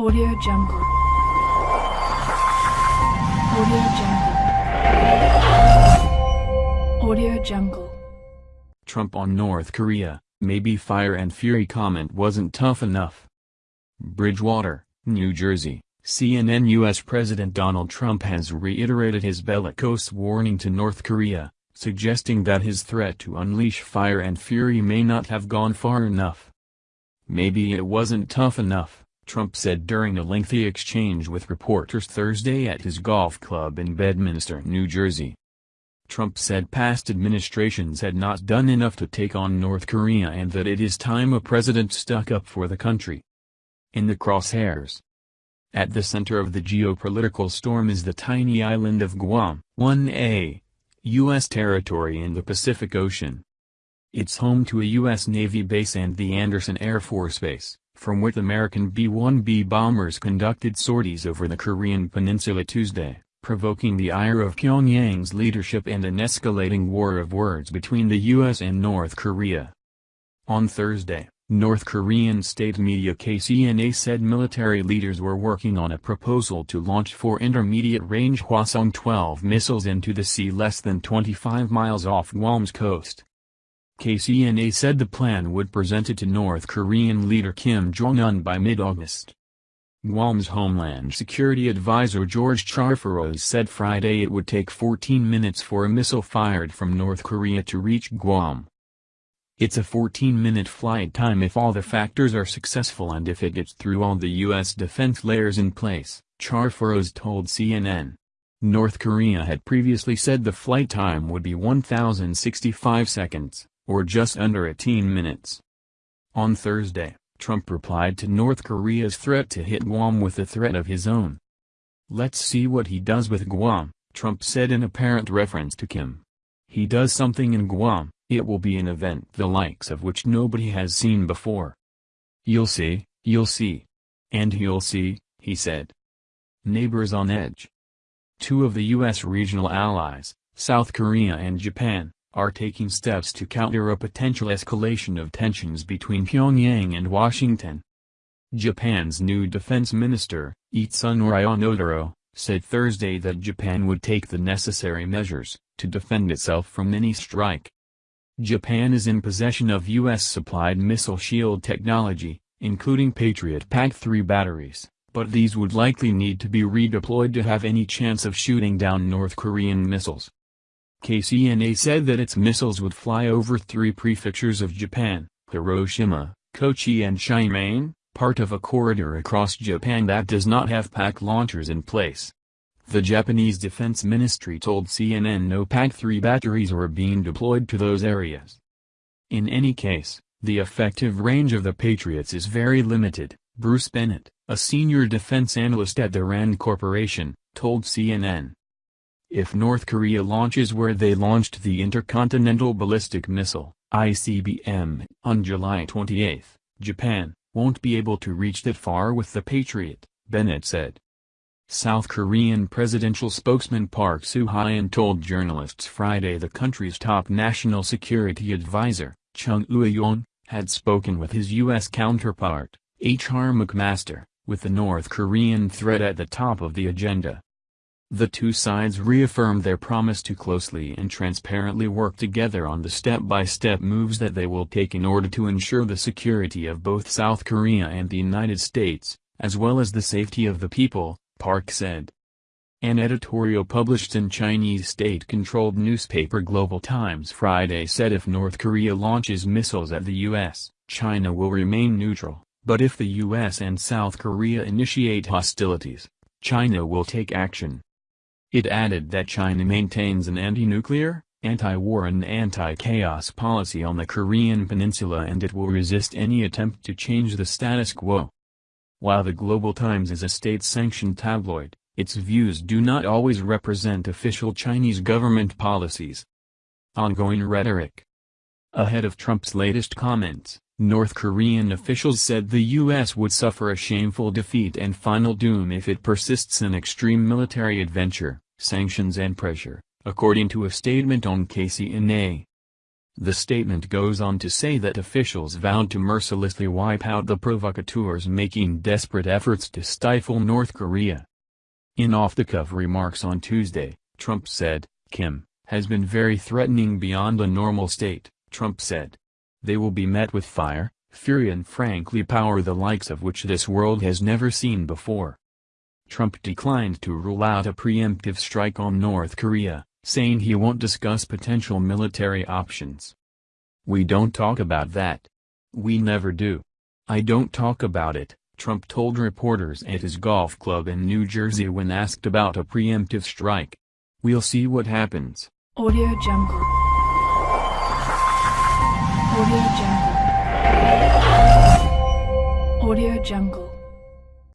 Audio Jungle. Audio Jungle. Audio Jungle. Trump on North Korea, maybe fire and fury comment wasn't tough enough. Bridgewater, New Jersey, CNN U.S. President Donald Trump has reiterated his bellicose warning to North Korea, suggesting that his threat to unleash fire and fury may not have gone far enough. Maybe it wasn't tough enough, Trump said during a lengthy exchange with reporters Thursday at his golf club in Bedminster, New Jersey. Trump said past administrations had not done enough to take on North Korea and that it is time a president stuck up for the country. In the crosshairs. At the center of the geopolitical storm is the tiny island of Guam, 1A, U.S. territory in the Pacific Ocean. It's home to a U.S. Navy base and the Andersen Air Force Base, from which American B-1B bombers conducted sorties over the Korean peninsula Tuesday, provoking the ire of Pyongyang's leadership and an escalating war of words between the U.S. and North Korea. On Thursday, North Korean state media KCNA said military leaders were working on a proposal to launch four intermediate-range Hwasong-12 missiles into the sea less than 25 miles off Guam's coast. KCNA said the plan would present it to North Korean leader Kim Jong-un by mid-August. Guam's Homeland Security Advisor George Charfauros said Friday it would take 14 minutes for a missile fired from North Korea to reach Guam. It's a 14-minute flight time if all the factors are successful and if it gets through all the U.S. defense layers in place, Charfauros told CNN. North Korea had previously said the flight time would be 1,065 seconds or just under 18 minutes. On Thursday, Trump replied to North Korea's threat to hit Guam with a threat of his own. Let's see what he does with Guam, Trump said in apparent reference to Kim. He does something in Guam, it will be an event the likes of which nobody has seen before. You'll see, you'll see. And you'll see, he said. Neighbors on edge. Two of the U.S. regional allies, South Korea and Japan, are taking steps to counter a potential escalation of tensions between Pyongyang and Washington. Japan's new defense minister, Itsunori Onodera, said Thursday that Japan would take the necessary measures to defend itself from any strike. Japan is in possession of U.S.-supplied missile shield technology, including Patriot PAC-3 batteries, but these would likely need to be redeployed to have any chance of shooting down North Korean missiles. KCNA said that its missiles would fly over three prefectures of Japan, Hiroshima, Kochi and Shimane, part of a corridor across Japan that does not have PAC launchers in place. The Japanese Defense Ministry told CNN no PAC-3 batteries were being deployed to those areas. In any case, the effective range of the Patriots is very limited, Bruce Bennett, a senior defense analyst at the RAND Corporation, told CNN. If North Korea launches where they launched the Intercontinental Ballistic Missile, ICBM, on July 28, Japan won't be able to reach that far with the Patriot, Bennett said. South Korean presidential spokesman Park Soo-hyun told journalists Friday the country's top national security advisor, Chung Eui-yong, had spoken with his U.S. counterpart, H.R. McMaster, with the North Korean threat at the top of the agenda. The two sides reaffirmed their promise to closely and transparently work together on the step-by-step -step moves that they will take in order to ensure the security of both South Korea and the United States, as well as the safety of the people, Park said. An editorial published in Chinese state-controlled newspaper Global Times Friday said if North Korea launches missiles at the U.S., China will remain neutral, but if the U.S. and South Korea initiate hostilities, China will take action. It added that China maintains an anti-nuclear, anti-war and anti-chaos policy on the Korean peninsula and it will resist any attempt to change the status quo. While the Global Times is a state-sanctioned tabloid, its views do not always represent official Chinese government policies. Ongoing rhetoric Ahead of Trump's latest comments, North Korean officials said the U.S. would suffer a shameful defeat and final doom if it persists in extreme military adventure, sanctions and pressure, according to a statement on KCNA. The statement goes on to say that officials vowed to mercilessly wipe out the provocateurs making desperate efforts to stifle North Korea. In off-the-cuff remarks on Tuesday, Trump said, Kim, has been very threatening beyond a normal state, Trump said. They will be met with fire, fury and frankly power the likes of which this world has never seen before. Trump declined to rule out a preemptive strike on North Korea, saying he won't discuss potential military options. We don't talk about that. We never do. I don't talk about it, Trump told reporters at his golf club in New Jersey when asked about a preemptive strike. We'll see what happens. Audio Jungle. Audio Jungle. Audio Jungle.